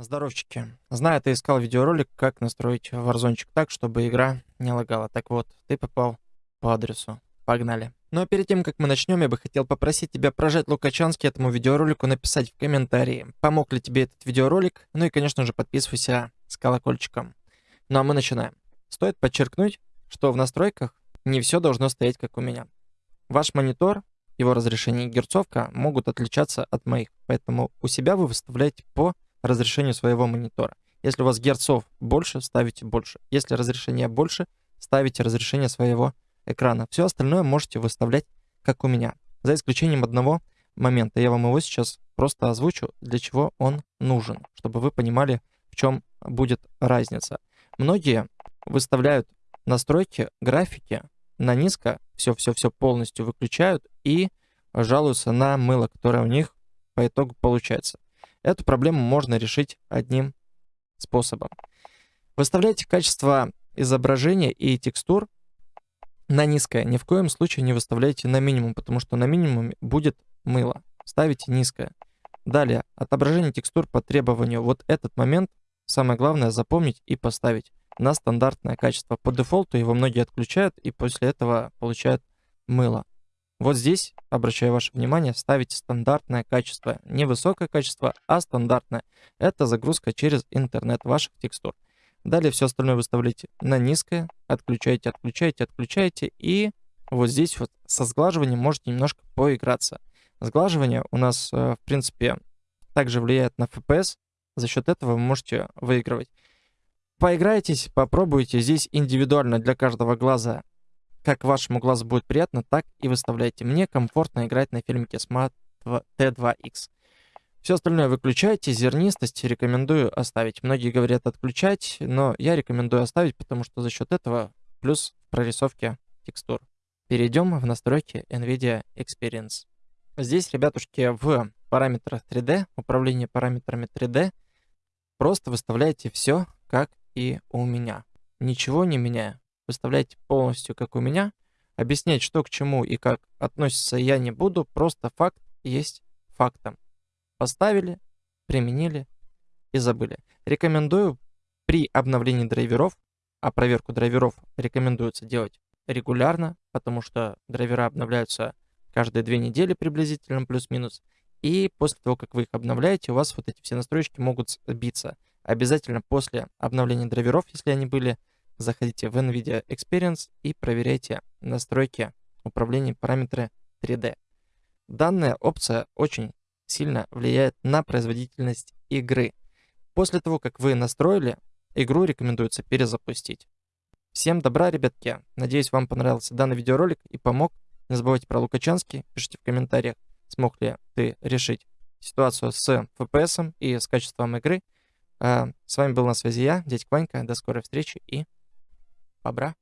Здоровчики. Знаю, ты искал видеоролик, как настроить варзончик так, чтобы игра не лагала. Так вот, ты попал по адресу. Погнали. Но перед тем, как мы начнем, я бы хотел попросить тебя прожать Лукачанский этому видеоролику, написать в комментарии, помог ли тебе этот видеоролик, ну и, конечно же, подписывайся с колокольчиком. Ну а мы начинаем. Стоит подчеркнуть, что в настройках не все должно стоять как у меня. Ваш монитор, его разрешение и герцовка могут отличаться от моих, поэтому у себя вы выставляете по разрешению своего монитора. Если у вас герцов больше, ставите больше. Если разрешение больше, ставите разрешение своего экрана. Все остальное можете выставлять, как у меня. За исключением одного момента. Я вам его сейчас просто озвучу, для чего он нужен, чтобы вы понимали, в чем будет разница. Многие выставляют настройки графики на низко, все-все-все полностью выключают и жалуются на мыло, которое у них по итогу получается. Эту проблему можно решить одним способом. Выставляйте качество изображения и текстур на низкое. Ни в коем случае не выставляйте на минимум, потому что на минимуме будет мыло. Ставите низкое. Далее, отображение текстур по требованию. Вот этот момент самое главное запомнить и поставить на стандартное качество. По дефолту его многие отключают и после этого получают мыло. Вот здесь, обращаю ваше внимание, ставите стандартное качество. Не высокое качество, а стандартное. Это загрузка через интернет ваших текстур. Далее все остальное выставляете на низкое, отключаете, отключаете, отключаете. И вот здесь вот со сглаживанием можете немножко поиграться. Сглаживание у нас, э, в принципе, также влияет на FPS. За счет этого вы можете выигрывать. Поиграйтесь, попробуйте. Здесь индивидуально для каждого глаза как вашему глазу будет приятно, так и выставляйте. Мне комфортно играть на фильмике Smart T2X. Все остальное выключайте, зернистость рекомендую оставить. Многие говорят отключать, но я рекомендую оставить, потому что за счет этого плюс в прорисовке текстур. Перейдем в настройки NVIDIA Experience. Здесь, ребятушки, в параметрах 3D, управление параметрами 3D, просто выставляете все, как и у меня. Ничего не меняя выставлять полностью, как у меня. Объяснять, что к чему и как относится, я не буду. Просто факт есть фактом. Поставили, применили и забыли. Рекомендую при обновлении драйверов, а проверку драйверов рекомендуется делать регулярно, потому что драйвера обновляются каждые две недели приблизительно, плюс-минус. И после того, как вы их обновляете, у вас вот эти все настройки могут сбиться. Обязательно после обновления драйверов, если они были, заходите в NVIDIA Experience и проверяйте настройки управления параметры 3D. Данная опция очень сильно влияет на производительность игры. После того, как вы настроили, игру рекомендуется перезапустить. Всем добра, ребятки. Надеюсь, вам понравился данный видеоролик и помог. Не забывайте про Лукачанский. Пишите в комментариях, смог ли ты решить ситуацию с FPS и с качеством игры. А, с вами был на связи я, дядь Ванька. До скорой встречи и Abra